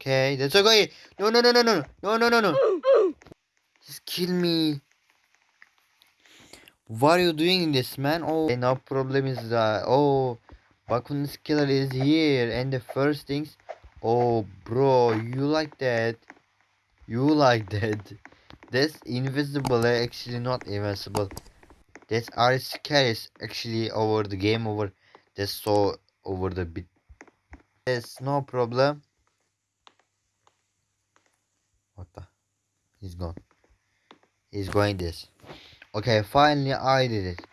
Okay, that's okay. No, no, no, no, no, no, no, no, no. Just kill me. What are you doing this, man? Oh, okay, no problem is that. Oh, Bakun's killer is here, and the first things. Oh, bro, you like that? You like that? That's invisible, eh, actually not invincible. That's our scariest actually over the game over. That's so over the bit. Yes, no problem. What the? He's gone. He's going this. Okay, finally I did it.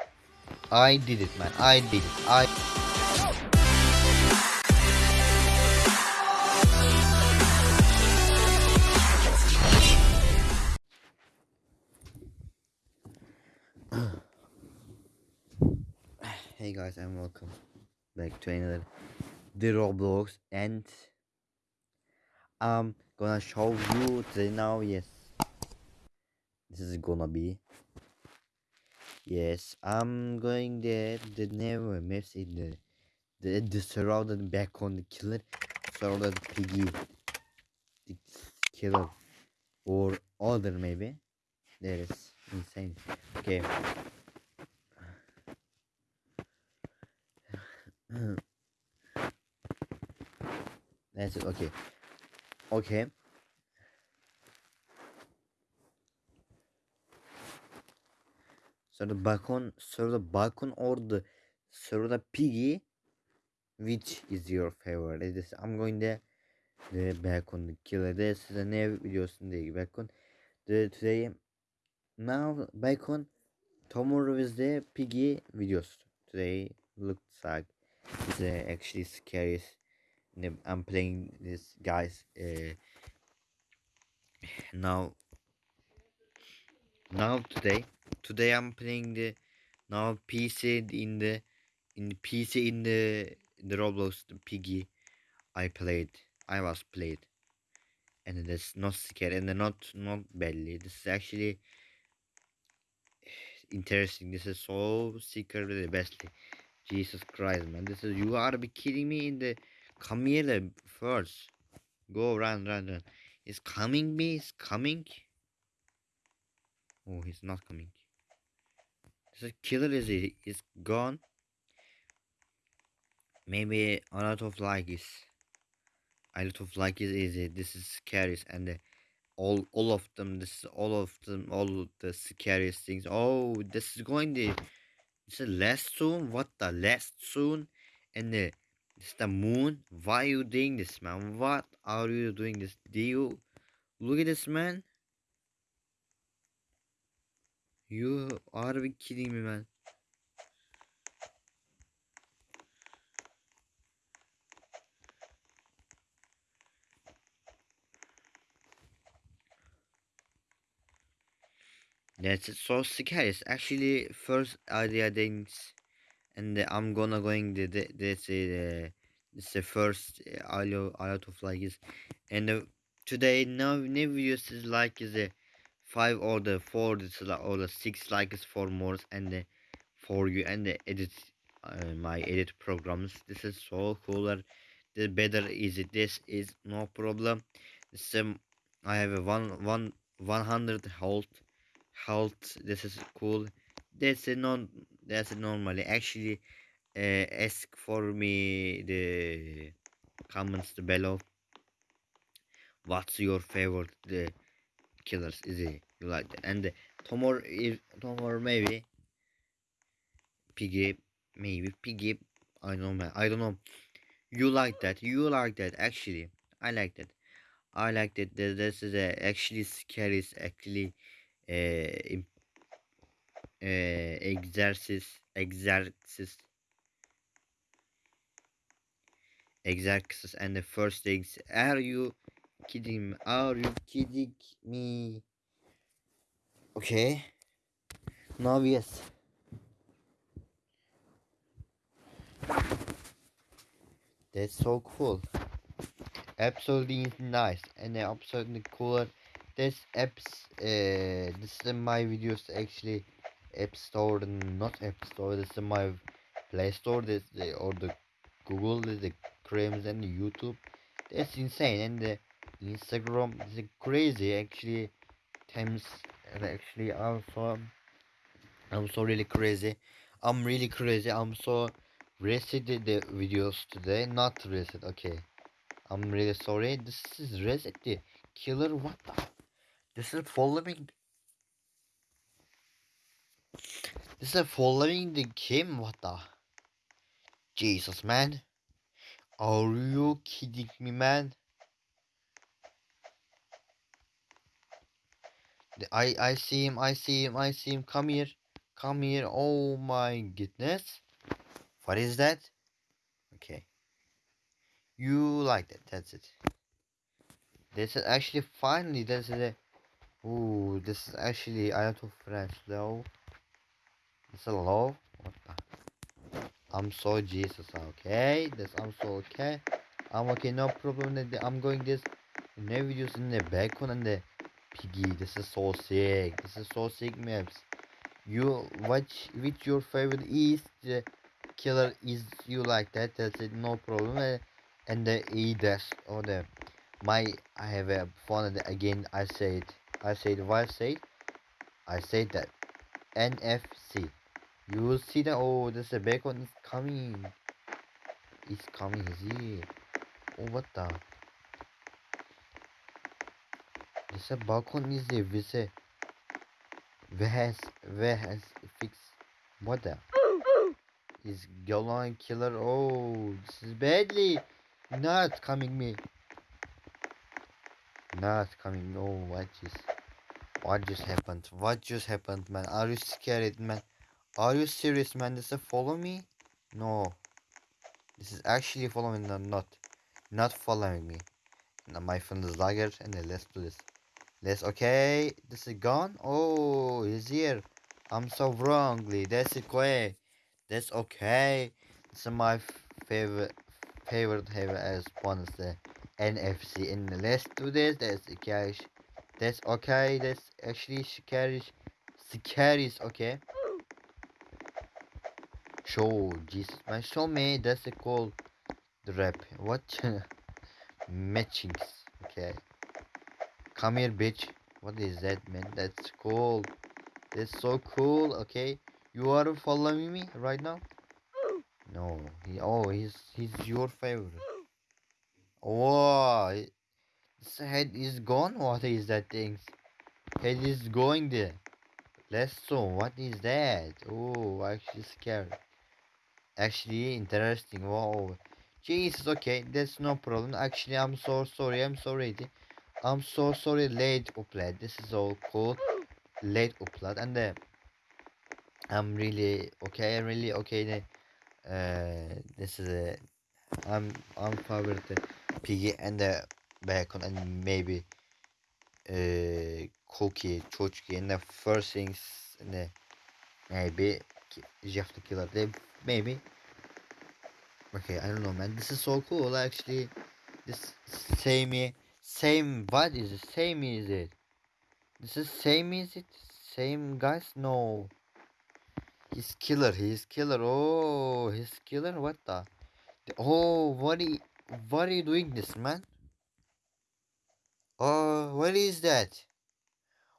I did it, man. I did it. I. hey guys, and welcome back to another the Roblox, and I'm gonna show you the now. Yes, this is gonna be. Yes, I'm going there. The never maps in the the the surrounded back on the killer, surrounded piggy, the killer, or other maybe. That is insane. Okay. That's it. Okay. Okey. Sonra Bakon, sonra Bakon ordu, sonra Piggy. Which is your favorite? This I'm going to the Bakon killer. This is a new videosun değil Bakon. The today now Bakon tomorrow is the Piggy videos. Today looks like the actually scariest I'm playing this guys uh, now now today today I'm playing the now PC in the in the PC in the in the Roblox the piggy I played I was played. And it's not scary and not not badly. This is actually interesting. This is so secretly bestly Jesus Christ man. This is you are be kidding me in the come here first. Go run run run. Is coming me is coming. Oh he's not coming. This killer is is gone. Maybe a lot of like is a lot of like is easy. This is scary and uh, all all of them this is all of them all of the scariest things. Oh this is going to it's a last soon? What the last soon? And the it's the moon. Why are you doing this man? What are you doing this? Do you look at this man? You are be kidding me man. That's so scary. It's actually first idea things, and uh, I'm gonna going the the this it's the first uh, audio out of like is, and uh, today now new is like is a five or the four is or the six likes for more and the for you and the edit uh, my edit programs. This is so cooler. The better is it. This is no problem. Um I have a one one one hundred health health this is cool this is non that's normally. Actually uh, ask for me the comments below. What's your favorite the killers? İs it you like that? And tomorrow if tomorrow maybe piggy maybe piggy i don't know i don't know. You like that you like that actually. İ like that. İ like that this is a actually scary actually uh, uh, egzersiz exercise exercises and the first things are you kidding me? Are you kidding me? Okay. Now yes. That's so cool. Absolutely nice and absolutely cooler. This apps uh this is my videos actually app store not app store this is my play store this the or the google this the creams and youtube. That's insane and the Instagram is crazy actually times actually so I'm so really crazy. I'm really crazy. I'm so resetted the videos today not reset okay. I'm really sorry. This is reset the killer what the this is following this is following the game what the Jesus man are you kidding me man I I see him. I see him. I see him. Come here. Come here. Oh my goodness. What is that? Okay. You like that. That's it. This is actually finally this is a Ooh, this is actually a lot of French though. A low. What the? I'm so Jesus, okay? This I'm so okay. I'm okay, no problem. I'm going this ne videos in the bacon and the piggy. This is so sick. This is so sick maps. You watch which your favorite is the killer is you like that that's it no problem uh, and the e dash or the my I have a phone again I said I said I said I said that NFC you will see that oh there's a bacon is coming. It's coming is it? Oh what the? There's a balcon is there with a where has where has fix what the? Is Golan killer? Oh this is badly. Not coming me. Not coming. No what just what just happened? What just happened man? Are you scared man are you serious man? This is follow me? No. This is actually following no, not not following me. Now my friend is lager and then let's do this. Let's okay. This is gone? Oh he's here. I'm so wrongly. That's quick that's okay. This is my favorite favorite have as one the NFC and let's do this. That's cash. That's okay. That's actually scary scary okay show Jesus show me that's a call the rap. What? Matchings. Okay. Come here bitch. What is that man? That's cool that's so cool okay? You are following me right now? No. He oh he's he's your favorite. Oh his head is gone? What is that thing? Head is going there. Let's so. What is that? Oh actually scared actually interesting wow. Jesus okay that's no problem. Actually i'm so sorry i'm sorry i'm so sorry late upload. This is all cool late upload. And uh, i'm really okay really okay. Uh this is a i'm i'm favorite piggy and the bacon and maybe uh cookie chochki. And the first things and the maybe Jeff the killer. They maybe. Okay i don't know man. This is so cool actually. This same same what is it same is it? This is same is it? Same guys? No. He's killer he's killer. Oh he's killer? What the? Oh what are you, what are you doing this man? Oh what is that?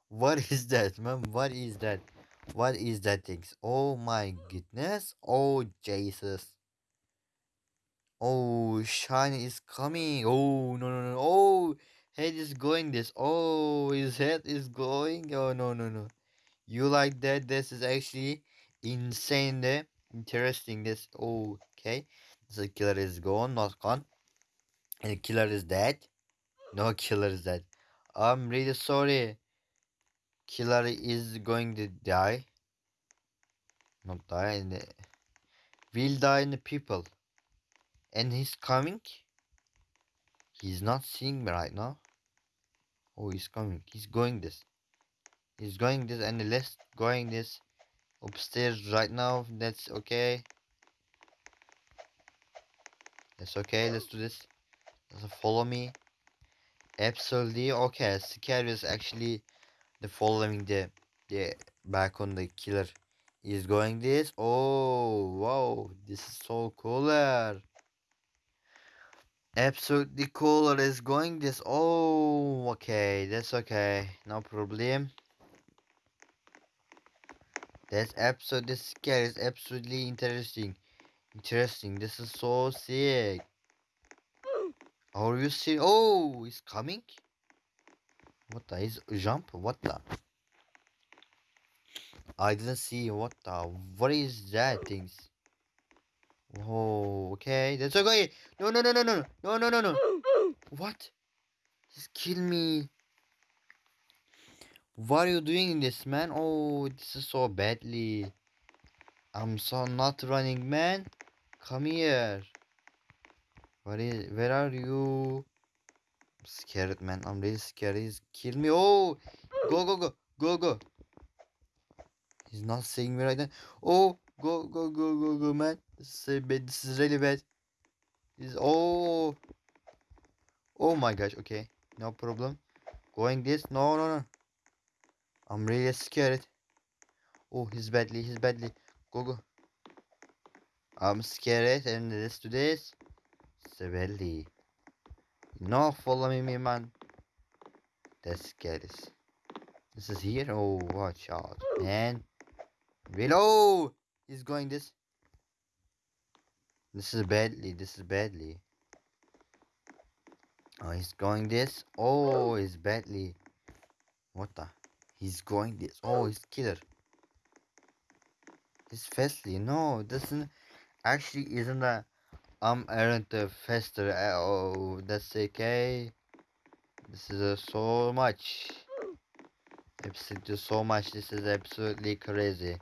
What is that man? What is that what is that thing? oh my goodness oh jesus Oh, Shine is coming. Oh, no, no, no. Oh, head is going this. Oh, his head is going. Oh, no, no, no. You like that? This is actually insane there. Interesting. This. Oh, okay. The killer is gone, not gone. And the killer is dead. No killer is dead. I'm really sorry. Killer is going to die. Not die. And will die in the people. And he's coming? He's not seeing me right now. Oh he's coming. He's going this. He's going this and let's going this upstairs right now that's okay. That's okay let's do this. Let's follow me. Absolutely okay scary is actually the following the the back on the killer is going this oh wow this is so cooler Absolutely cooler is going this. Oh, okay, that's okay, no problem. That's absolutely scary. It's absolutely interesting. Interesting. This is so sick. Are you see? Oh, it's coming. What the? He's jump? What the? I didn't see. What the? What is that things? Oh, okay. That's okay. No, no, no, no, no, no, no, no, no. What? Just kill me. What are you doing this, man? Oh, this is so badly. I'm so not running, man. Come here. What is? Where are you? Scared, man. I'm really scared. He's kill me. Oh, go, go, go, go, go. He's not seeing me right now. Oh, go, go, go, go, go, man. This is bad. This is really bad. This oh, oh my gosh. Okay, no problem. Going this? No, no, no. I'm really scared. Oh, he's badly. He's badly. Go, go. I'm scared and this to this. Severely. No, follow me, man. That's scary. This is here. Oh, watch out, man. Below! He's going this. This is badly. This is badly. Oh, he's going this. Oh, he's badly. What the? He's going this. Oh, he's killer. He's fastly. No, doesn't. Actually, isn't that? I'm aren't faster. Oh, that's okay. This is uh, so much. Absolutely so much. This is absolutely crazy.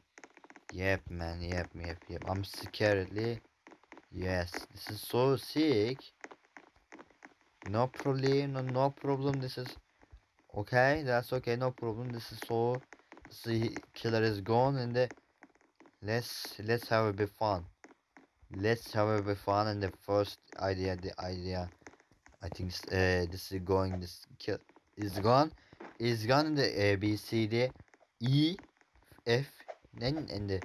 Yep, man. Yep, yep, yep. I'm scaredly. Yes, this is so sick. No problem. No, no problem. This is okay. That's okay. No problem. This is so. The killer is gone, and the let's let's have a bit fun. Let's have a fun. And the first idea, the idea, I think uh, this is going. This kill is gone. Is gone. The A B C D E F then and the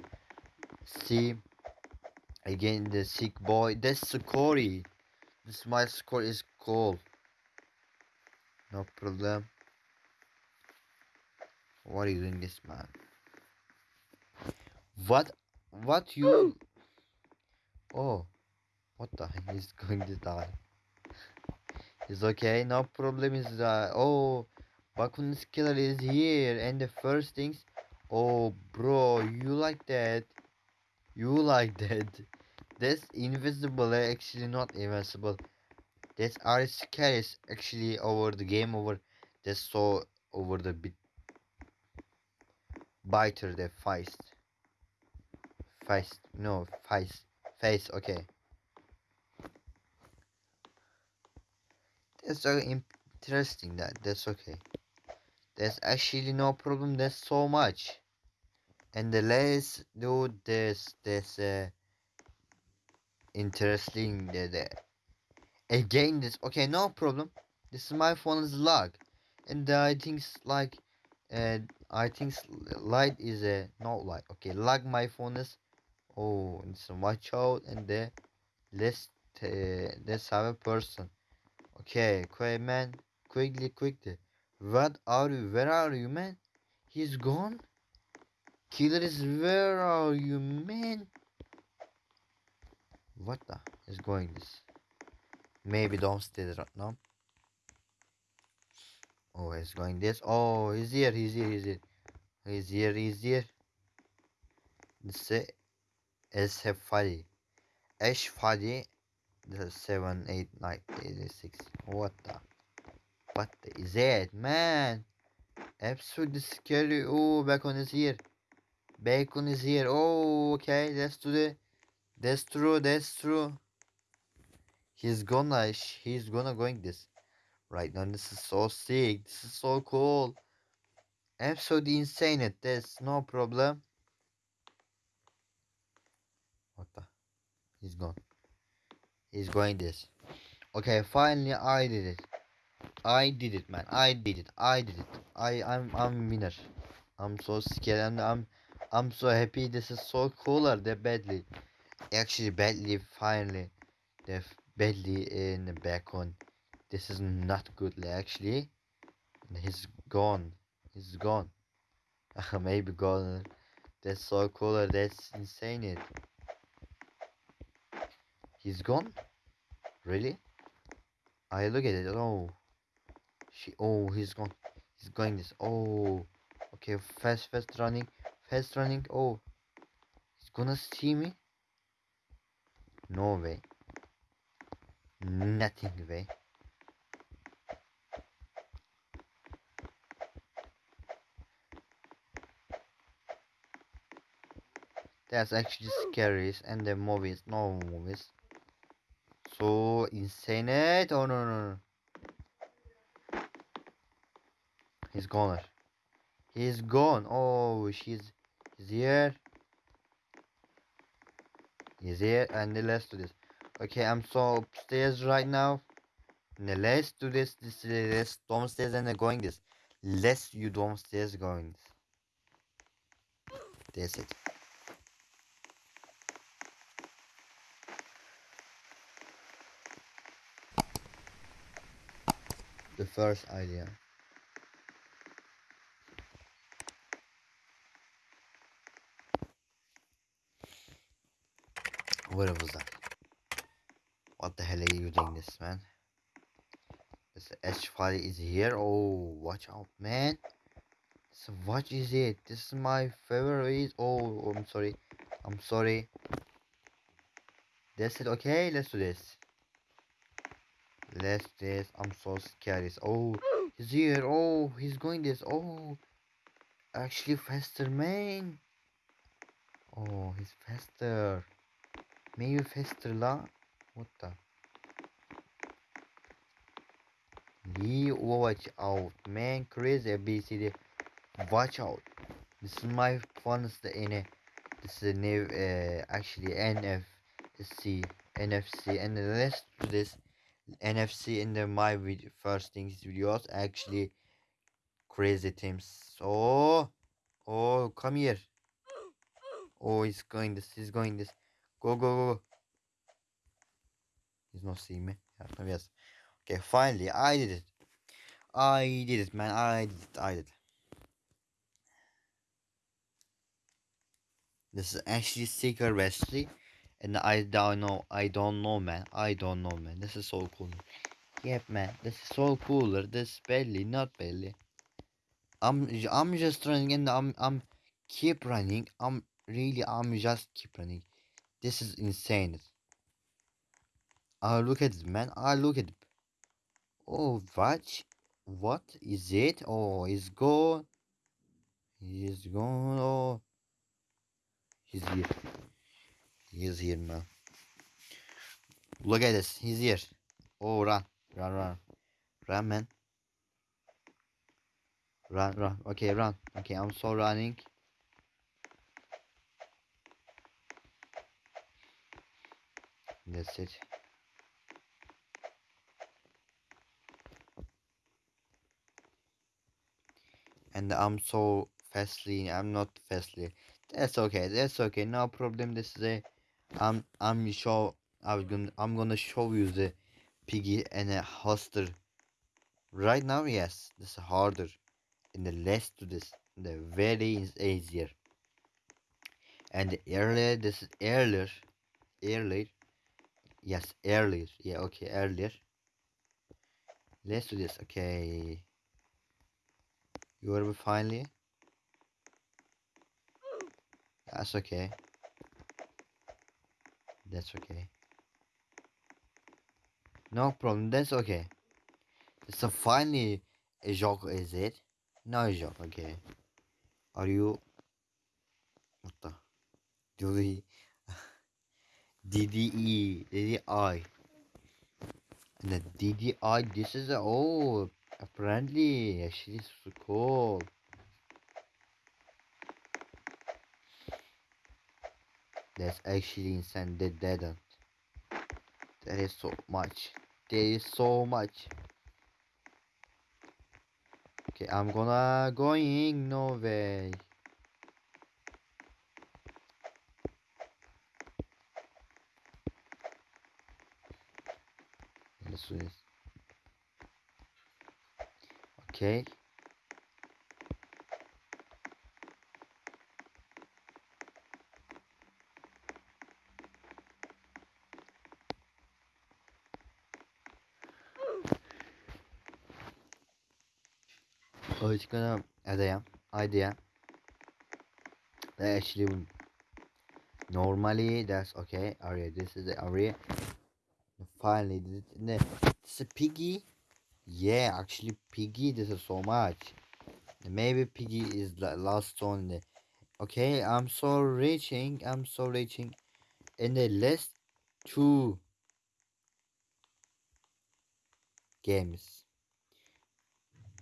C again the sick boy that's Corey this my score is cool no problem what are you doing this man what what you oh what the heck is going to die it's okay no problem is uh oh Bakun's killer is here and the first things Oh, bro, you like that? You like that? That's invisible, eh? actually not invincible. That's our scary actually over the game over. That's so over the bit. Biter the feist. Feist, no, feist. Face, okay. That's so interesting that, that's okay. There's actually no problem, that's so much and let's do this this uh, interesting the, the again this okay no problem this is my phone is lag and uh, i think like uh, i think light is a uh, not light okay lag my phone is oh so watch out and the let's uh, let's a person okay quick man quickly quickly what are you where are you man he's gone Killers, where are you, man? What the is going this? Maybe don't downstairs right now. Oh, he's going this. Oh, he's here, he's here, he's here. He's here, he's here. This is a Fadi. Ash Fadi. The 7, 8, 9, 8, 6. What the? What the is that, man? Absolutely scary. Oh, back on his here. Bacon is here. Oh, okay. That's to the. That's true. That's true. He's gonna. He's gonna going this. Right now, this is so sick. This is so cool. Absolutely insane. It. There's no problem. What the? He's gone. He's going this. Okay, finally I did it. I did it, man. I did it. I did it. I I'm I'm winner. I'm so scared and I'm I'm so happy. This is so cooler than badly. Actually, badly finally. The badly in the back on. This is not good actually. He's gone. He's gone. Maybe gone. That's so cooler. That's insane. It. He's gone. Really? I look at it. Oh. She. Oh, he's gone. He's going this. Oh. Okay. Fast, fast running. Fast running. Oh. He's gonna see me. No way. Nothing way. That's actually scary and the movies, no movies. So insane it. Oh no no no. He's gone. He's gone. Oh she's he's here. He's here and let's do this. Okay, I'm so upstairs right now. Now let's do this. This let's downstairs and going this. Let's you downstairs going this. That's it. The first idea. Where was that? What the hell are you doing this, man? This H file is here. Oh, watch out, man. So what is it? This is my favorite. Oh, I'm sorry. I'm sorry. That's it. Okay, let's do this. Let's this. I'm so scared. Oh, he's here. Oh, he's going this. Oh, actually faster, man. Oh, he's faster. Maybe faster, la. What the? Lee, watch out, man. Crazy ABCD. Watch out. This is my funnest in it. This is new, uh, actually NFC, NFC, and let's do this NFC in the my video, first things videos. Actually, crazy teams. Oh, oh, come here. Oh, he's going this. He's going this. Go, go, go. He's not seeing me. Yes. Okay, finally, I did it. I did it, man. I did it. I did. This is actually Secret Wesley. And I don't know. I don't know, man. I don't know, man. This is so cool. Yep, man. This is so cooler. This belly, not belly. I'm I'm just running and I'm I'm keep running. I'm really I'm just keep running. This is insane. I look at it, man. I look at. Oh, what? What is it? Oh, he's gone. He's gone. Oh. He's here. He's here man. Look at this. He's here. Oh, run. Run, run. Run, man. Run, run. Okay, run. Okay, I'm so running. That's it. And I'm so fastly. I'm not fastly. That's okay. That's okay. No problem. This is a. I'm. I'm show. I'm gonna. I'm gonna show you the piggy and a hoster. Right now, yes, this is harder. In the less to this, the very is easier. And earlier, this is earlier, earlier. Yes, earlier. Yeah, okay, earlier. Let's do this. Okay. You are finally. That's okay. That's okay. No problem, that's okay. It's a finally a joke, is it? No a joke, okay. Are you what the we DDE DDI and the DDI this is a oh apparently actually so cool That's actually insane. They didn't. There is so much. There is so much. Okay, I'm gonna going. No way. Okay. Oh, it's gonna idea idea. Actually, normally that's okay. Area. This is the area. Finally, this, this piggy. Yeah, actually, piggy. This is so much. Maybe piggy is the last one. Okay, I'm so reaching. I'm so reaching. In the last two games.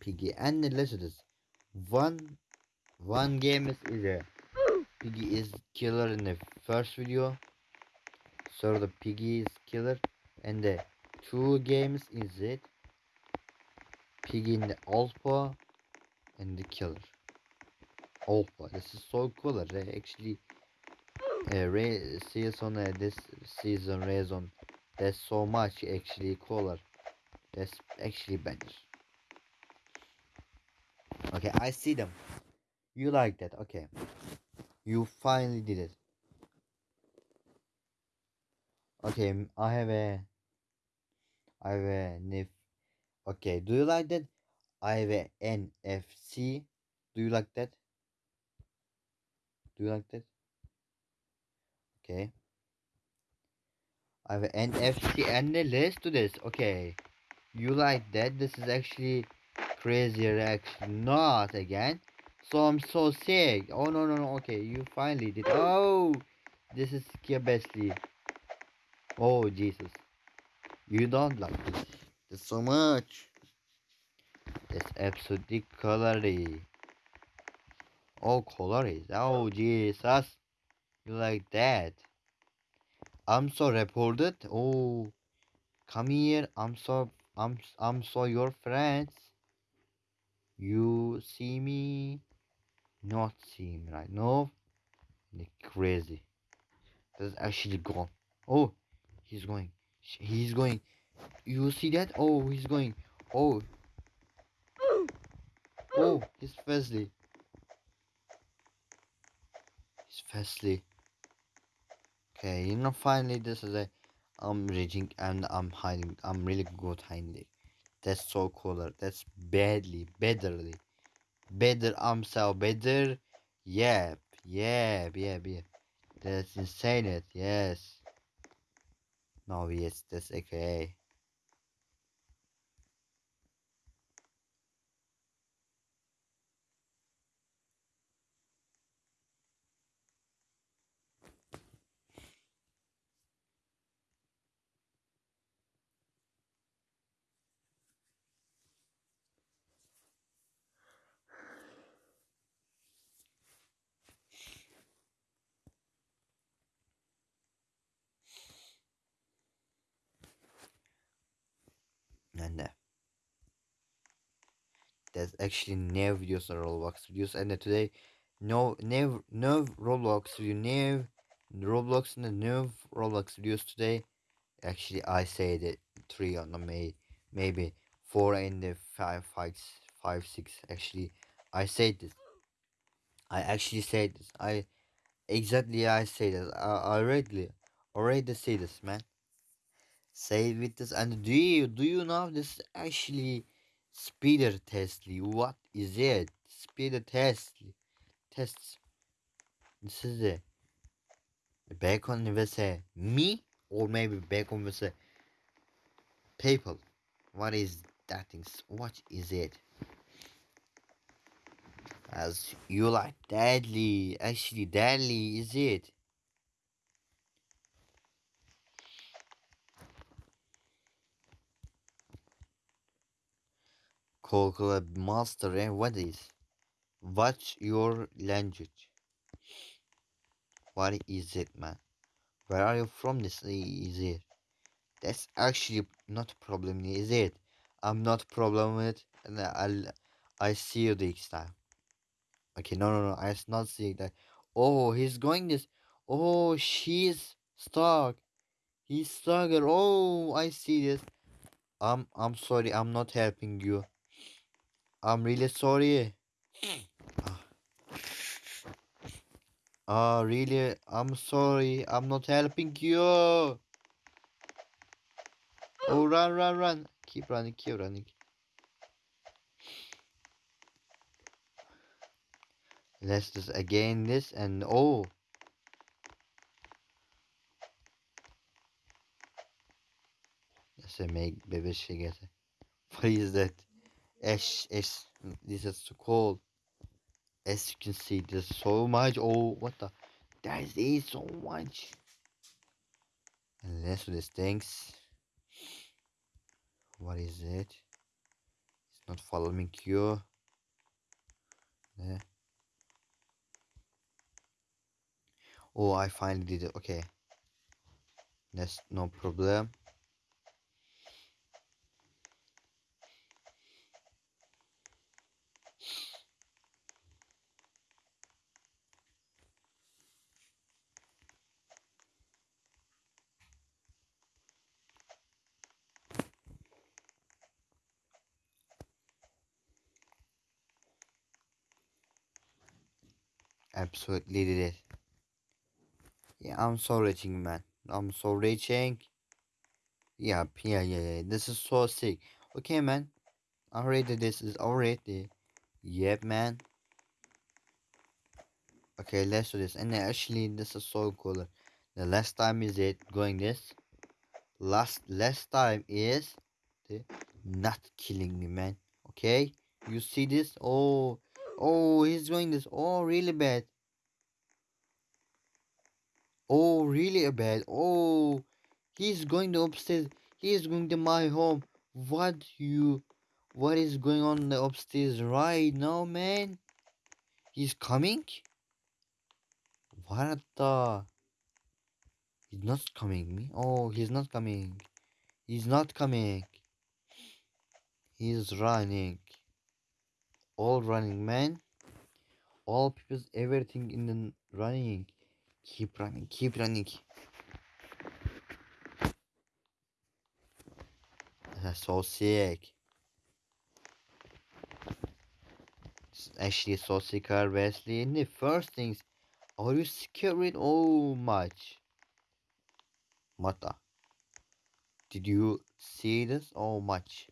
Piggy and the listeners. One one game is, a Piggy is killer in the first video. So the Piggy is killer. And the two games is it. Piggy in the alpha and the killer. Alpha. This is so cool. They actually uh, Ray season uh, this season reason there's so much actually cooler. That's actually better. Okay, I see them. You like that? Okay. You finally did it. Okay, I have a I have a NIF. Okay, do you like that? I have a NFC. Do you like that? Do you like that? Okay. I have an NFC and let's do this. Okay. You like that? This is actually crazier actually not again. So I'm so sick. Oh no no no okay you finally did oh this is Skibesly. Oh Jesus. You don't like this. There's so much. It's absolutely colory. Oh colory. Oh Jesus. You like that. I'm so reported. Oh come here. I'm so I'm I'm so your friends. You see me, not see me right now. Crazy. That's actually gone. Oh, he's going. He's going. You see that? Oh, he's going. Oh. Oh, he's fastly. He's fastly. Okay, you know, finally, this is a. I'm raging and I'm hiding. I'm really good hiding. That's so cooler. That's badly, betterly. Better, so better. Yep, yep, yep, yep. That's insane it, yes. No, yes, that's okay. and uh, there's actually no videos on Roblox videos and today no no no Roblox video no Roblox and no Roblox videos today. Actually I said it three on the May maybe four and the five five five six. Actually I said this. I actually said this. I exactly I say this. I, I already already say this man. Say with this and do you do you know this actually speeder testly what is it? Speeder testly tests this is it bacon vs. me or maybe bacon vs. people. What is that thing? What is it? As you like deadly actually deadly is it Call master and what is? What's your language? What is it, man? Where are you from? This is it. That's actually not problem, is it? I'm not problem with it, and I'll I see you next time. Okay, no, no, no. I not seeing that. Oh, he's going this. Oh, she's stuck. He's stuck. Oh, I see this. I'm I'm sorry. I'm not helping you. I'm really sorry. Ah, ah, really? I'm sorry. I'm not helping you. Oh, run, run, run. Keep running, keep running. Let's just again this and oh. Let's make baby get. What is that? Ash, ash. This is so cold. As you can see, there's so much. Oh, what the? There is so much. And let's these things. What is it? It's not following you. Yeah. Oh, I finally did it. Okay. That's no problem. Absolutely did it. Yeah, I'm so reaching, man. I'm so reaching. Yeah, yeah, yeah, yeah. This is so sick. Okay, man. Already, this is already. Yep, man. Okay, let's do this. And actually, this is so cool. The last time is it going this. Last last time is the not killing me, man. Okay, you see this? Oh, oh, he's going this. Oh, really bad. Oh, really a bad. Oh, he's going to upstairs. He is going to my home. What you? What is going on the upstairs right now, man? He's coming. What the? He's not coming me. Oh, he's not coming. He's not coming. He's running. All running, man. All people, everything in the running. Keep running, keep running. So sick. Actually so sick, Wesley. In the first things, are you scared oh much? Mata. Did you see this? Oh much.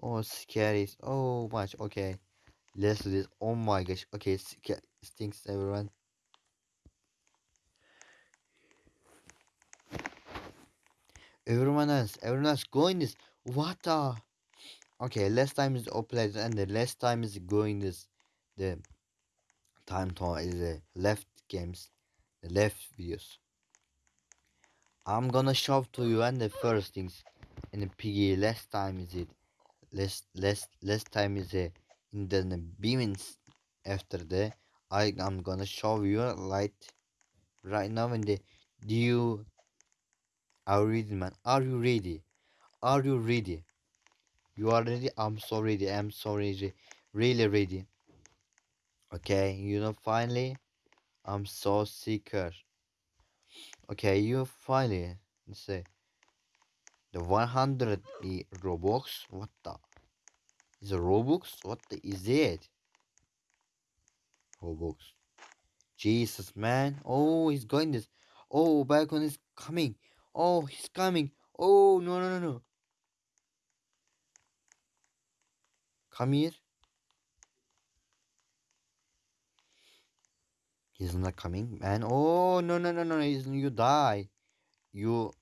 Oh scary. Oh much. Okay. Let's do this. Oh my gosh. Okay, stinks everyone. Everyone else, everyone else going this. What the? Okay, less time is uploaded and the less time is going this. The time to is the left games, the left videos. I'm gonna show to you and the first things in the piggy. Less time is it. Less less less time is it. In the beamings after the I am gonna show you light right now in the do you you ready, man? Are you ready? Are you ready? You are ready? I'm so ready. I'm so ready. Really ready. Okay, you know, finally, I'm so sicker. Okay, you finally, let's say, the 100 Robux. What the? Is it Robux? What the, is it? Robux. Jesus, man. Oh, he's going this. Oh, Balcon is coming. Oh, he's coming. Oh, no, no, no, no. Come here. He's not coming, man. Oh, no, no, no, no. He's, you die. You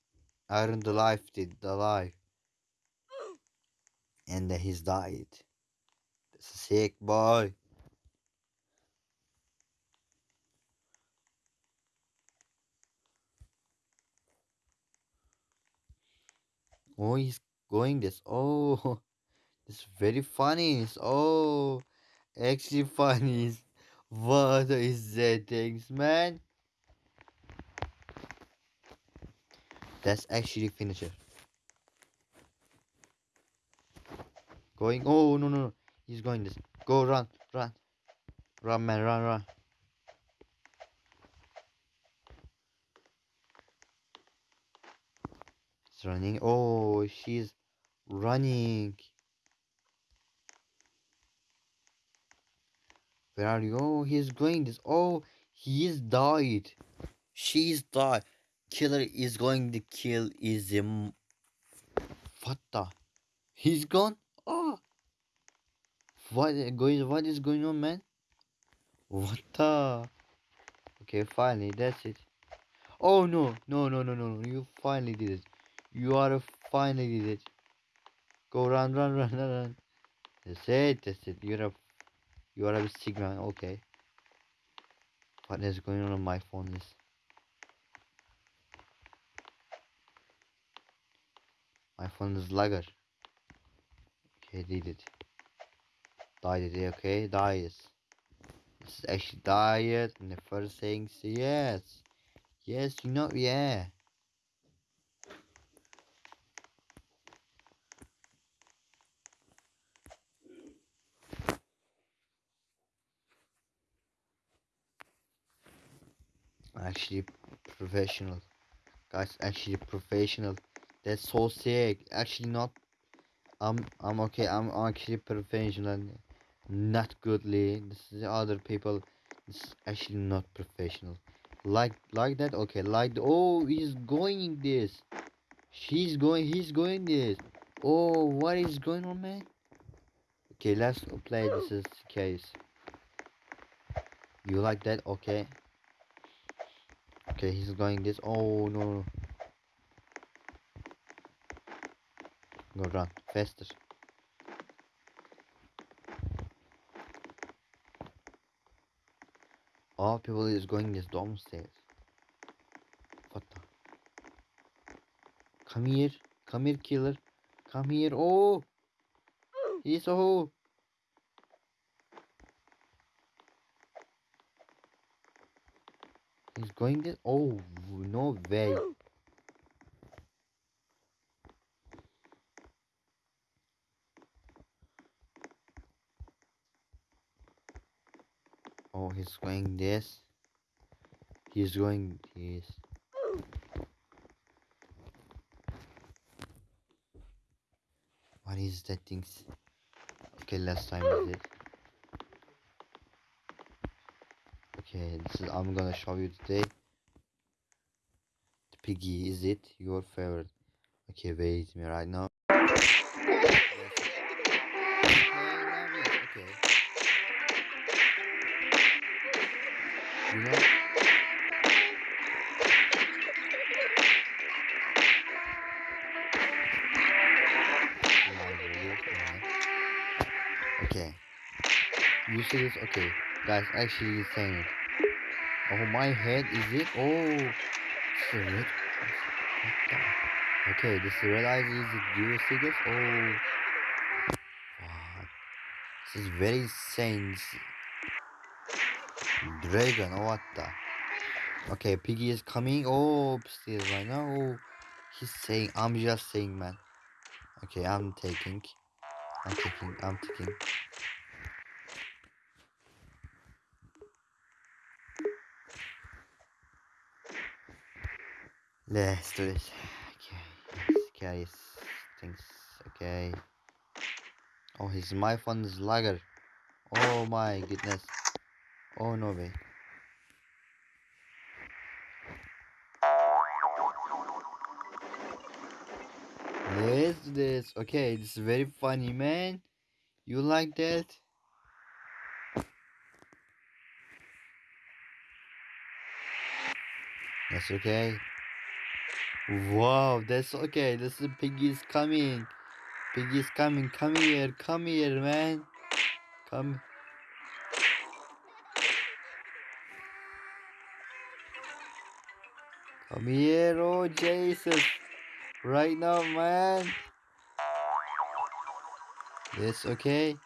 aren't alive, did alive. And he's died. That's a sick boy. Oh, he's going this. Oh, it's very funny. It's, oh, actually funny. What is that things, man? That's actually finisher. Going. Oh no no no. He's going this. Go run run. Run man run run. Running. Oh she's Running. Where are you? Oh, he's going this. Oh, he's died. She's died. Killer is going to kill is him. What the? He's gone. Oh. What going? What is going on, man? What the? Okay, finally, that's it. Oh no, no, no, no, no, no! You finally did it. You are a finally did it. Go run, run, run, run, run. That's it. That's it. You're a you are a Sigma. Okay. What is going on on my phone? Is my phone is lagger. Okay, did it. Died it. Okay, dies. This is actually diet, and the first thing is yes, yes, you know, yeah. Actually, professional, guys. Actually, professional. That's so sick. Actually, not. I'm. I'm okay. I'm actually professional. Not goodly. This is other people. It's actually not professional. Like like that. Okay. Like oh, he's going this. She's going. He's going this. Oh, what is going on, man? Okay, let's play this is case. You like that? Okay. Okay, he's going this. Oh no. Go run faster. All people is going this downstairs. What the? Come here. Come here, killer. Come here. Oh. He's oh. Going this. Oh no way. Oh, he's going this. He's going this. What is that things? Okay, last time is it. Okay, I'm gonna show you today. The piggy, is it your favorite? Okay, wait me right now. You know? Okay. You see this? Okay. Guys, actually saying it. Oh, my head, is it? Oh. Red. Okay, this red eyes is see this? Oh. Wow. This is very insane. Dragon, oh, what the? Okay, Piggy is coming. Oh, upstairs right now. Oh, he's saying, I'm just saying, man. Okay, I'm taking. I'm taking. I'm taking. Let's do this. Okay, let's things. Okay. Oh, his my phone is lagger. Oh my goodness. Oh no way. Let's do this. Okay, this is very funny, man. You like that? That's okay. Wow, that's okay. This is Piggy's coming. Piggy's coming. Come here. Come here, man. Come. Come here. Oh, Jesus. Right now, man. It's okay.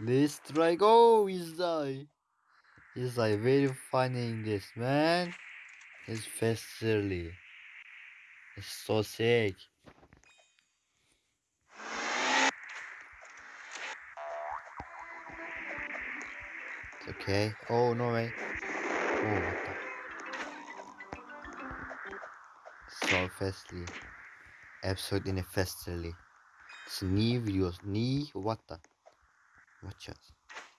Let's try. Oh, he's die. He's like very funny in this, man. It's fasterly. So sick. It's okay. Oh, no way. Oh, what the? So fastly. Absolutely fasterly. It's new videos. New what the? Watch out.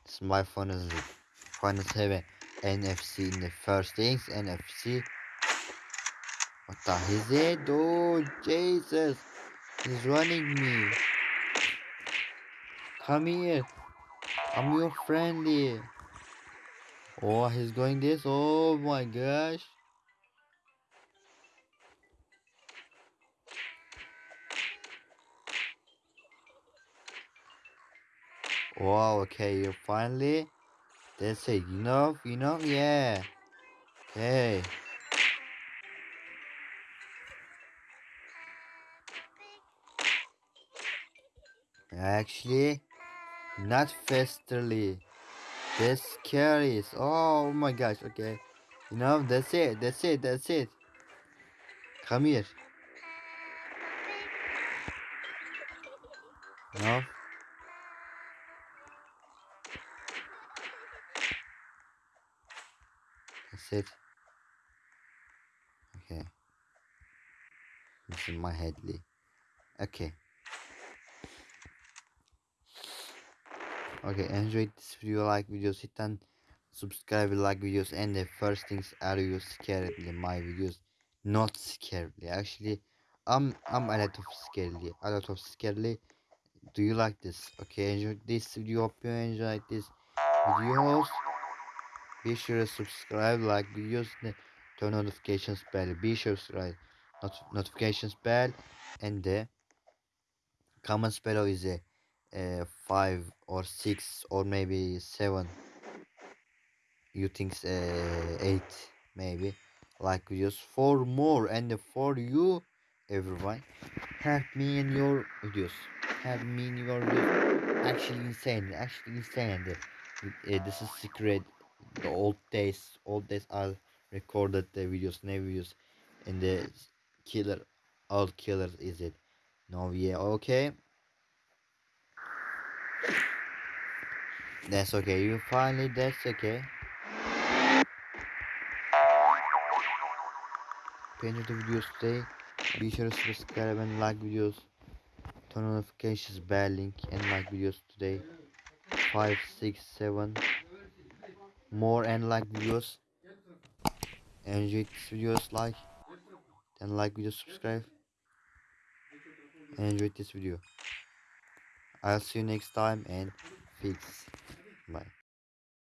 It's my phone is phone is have NFC in the first things NFC. What the is it? Oh Jesus! He's running me. Come here. I'm your friendly. Oh, he's going this. Oh my gosh. Wow, okay, you finally. That's it. Enough, know, yeah. Okay. Actually, not fasterly. That's scary. Oh my gosh, okay. You know, that's it, that's it, that's it. Come here. No. That's it. Okay. This is my headly. Okay. Okay, enjoy this video, like videos, hit and subscribe, like videos, and the first things are you scaredly my videos, not scaredly. Actually, I'm I'm a lot of scaredly, a lot of scaredly. Do you like this? Okay, enjoy this video. Hope you enjoyed this videos. Be sure to subscribe, like videos, turn notifications bell. Be sure to subscribe, not notifications bell, and the comments below is a uh, five or six or maybe seven you think uh, eight maybe. Like videos for more and for you everyone help me in your videos help me in your videos actually insane actually insane. Uh, this is secret. The old days old days i recorded the videos new videos and the killer all killers is it. No yeah okay That's okay. You finally, that's okay. Enjoy the videos today. Be sure to subscribe and like videos. Turn on notifications bell link and like videos today. Five, six, seven more and like videos. Enjoy this videos like and like video subscribe. And enjoy this video. I'll see you next time and peace. Bye.